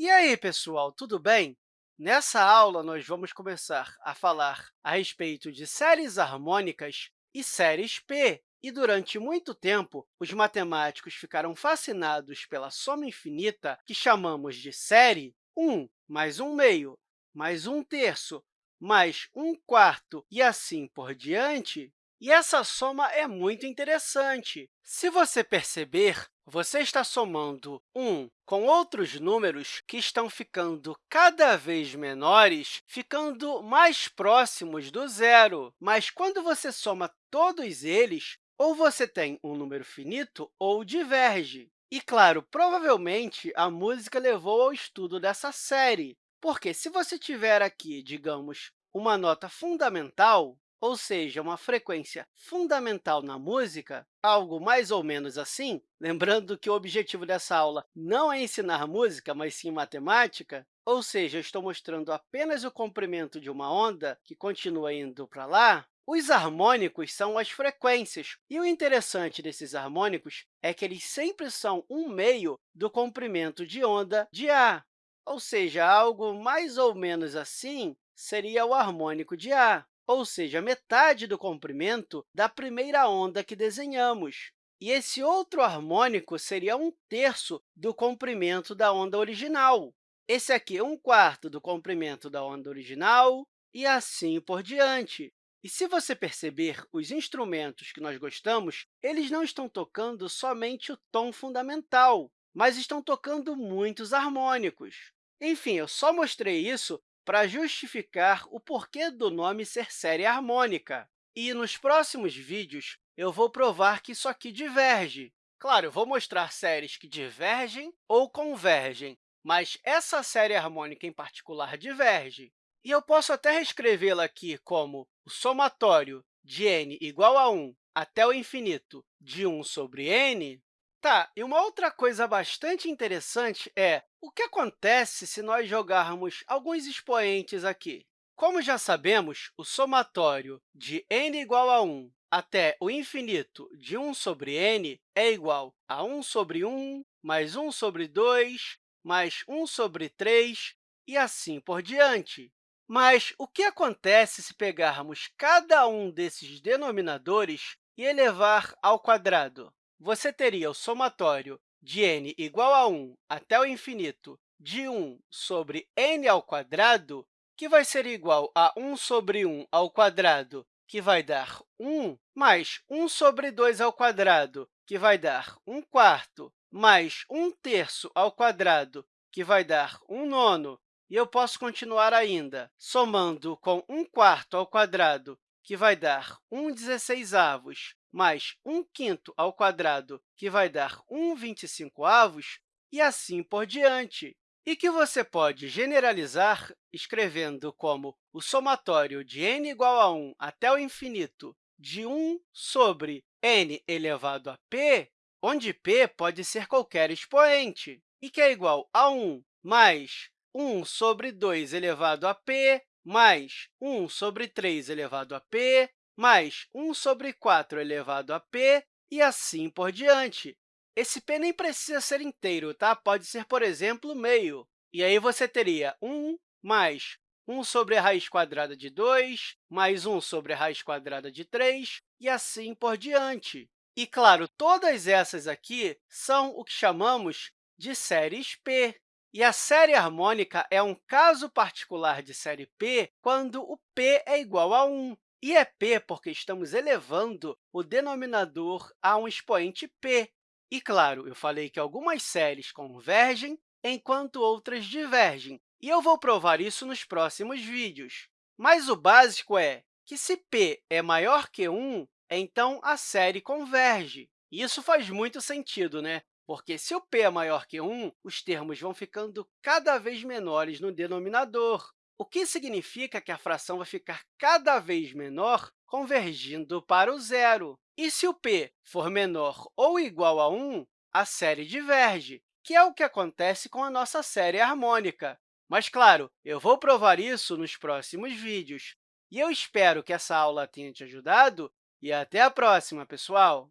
E aí, pessoal, tudo bem? Nessa aula, nós vamos começar a falar a respeito de séries harmônicas e séries P. E, durante muito tempo, os matemáticos ficaram fascinados pela soma infinita, que chamamos de série 1 mais 1 meio, mais 1 terço, mais 1 quarto, e assim por diante. E essa soma é muito interessante. Se você perceber, você está somando 1 com outros números que estão ficando cada vez menores, ficando mais próximos do zero. Mas, quando você soma todos eles, ou você tem um número finito ou diverge. E, claro, provavelmente, a música levou ao estudo dessa série, porque se você tiver aqui, digamos, uma nota fundamental, ou seja, uma frequência fundamental na música, algo mais ou menos assim, lembrando que o objetivo dessa aula não é ensinar música, mas sim matemática, ou seja, estou mostrando apenas o comprimento de uma onda que continua indo para lá, os harmônicos são as frequências, e o interessante desses harmônicos é que eles sempre são um meio do comprimento de onda de A, ou seja, algo mais ou menos assim seria o harmônico de A ou seja, metade do comprimento da primeira onda que desenhamos. E esse outro harmônico seria um terço do comprimento da onda original. Esse aqui é um quarto do comprimento da onda original, e assim por diante. E se você perceber, os instrumentos que nós gostamos, eles não estão tocando somente o tom fundamental, mas estão tocando muitos harmônicos. Enfim, eu só mostrei isso para justificar o porquê do nome ser série harmônica. E nos próximos vídeos, eu vou provar que isso aqui diverge. Claro, vou mostrar séries que divergem ou convergem, mas essa série harmônica em particular diverge. E eu posso até reescrevê-la aqui como o somatório de n igual a 1 até o infinito de 1 sobre n, Tá, e uma outra coisa bastante interessante é o que acontece se nós jogarmos alguns expoentes aqui. Como já sabemos, o somatório de n igual a 1 até o infinito de 1 sobre n é igual a 1 sobre 1 mais 1 sobre 2 mais 1 sobre 3 e assim por diante. Mas o que acontece se pegarmos cada um desses denominadores e elevar ao quadrado? você teria o somatório de n igual a 1 até o infinito de 1 sobre n ao quadrado, que vai ser igual a 1 sobre 1 ao quadrado, que vai dar 1, mais 1 sobre 2 ao quadrado, que vai dar 1 quarto, mais 1 terço ao quadrado, que vai dar 1 nono. E eu posso continuar ainda, somando com 1 quarto ao quadrado, que vai dar 1 dezesseisavos, mais 1 quinto ao quadrado, que vai dar 1 25avos, e assim por diante. E que você pode generalizar escrevendo como o somatório de n igual a 1 até o infinito de 1 sobre n elevado a p, onde p pode ser qualquer expoente, e que é igual a 1 mais 1 sobre 2 elevado a p, mais 1 sobre 3 elevado a p, mais 1 sobre 4 elevado a p, e assim por diante. Esse p nem precisa ser inteiro, tá? pode ser, por exemplo, meio. E aí você teria 1 mais 1 sobre a raiz quadrada de 2, mais 1 sobre a raiz quadrada de 3, e assim por diante. E, claro, todas essas aqui são o que chamamos de séries P. E a série harmônica é um caso particular de série P quando o p é igual a 1. E é p porque estamos elevando o denominador a um expoente p. E, claro, eu falei que algumas séries convergem, enquanto outras divergem, e eu vou provar isso nos próximos vídeos. Mas o básico é que, se p é maior que 1, então a série converge. Isso faz muito sentido, né? Porque, se o p é maior que 1, os termos vão ficando cada vez menores no denominador o que significa que a fração vai ficar cada vez menor, convergindo para o zero. E se o p for menor ou igual a 1, a série diverge, que é o que acontece com a nossa série harmônica. Mas, claro, eu vou provar isso nos próximos vídeos. E eu espero que essa aula tenha te ajudado e até a próxima, pessoal!